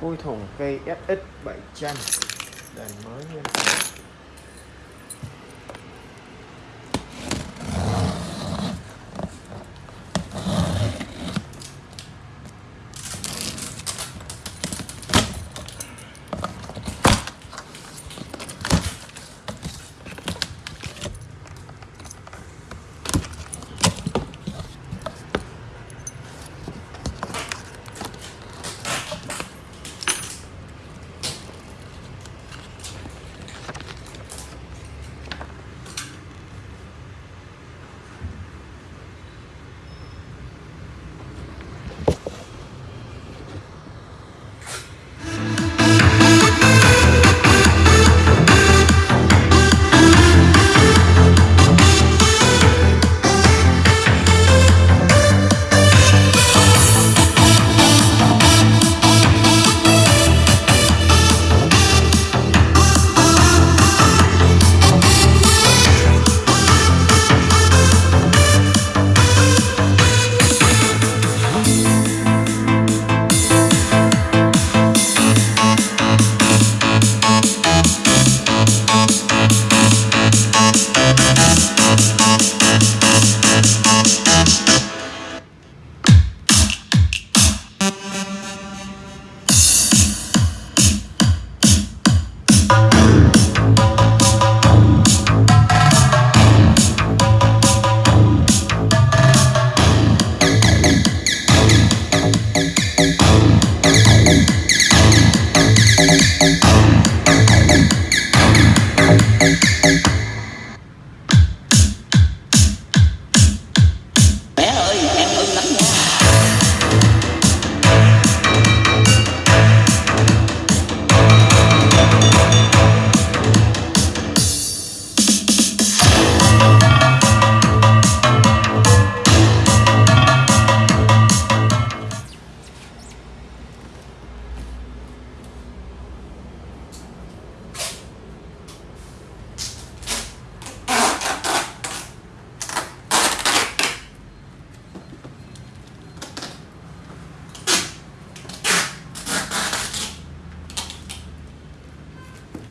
Phui thùng cây SX 700 đèn mới nguyên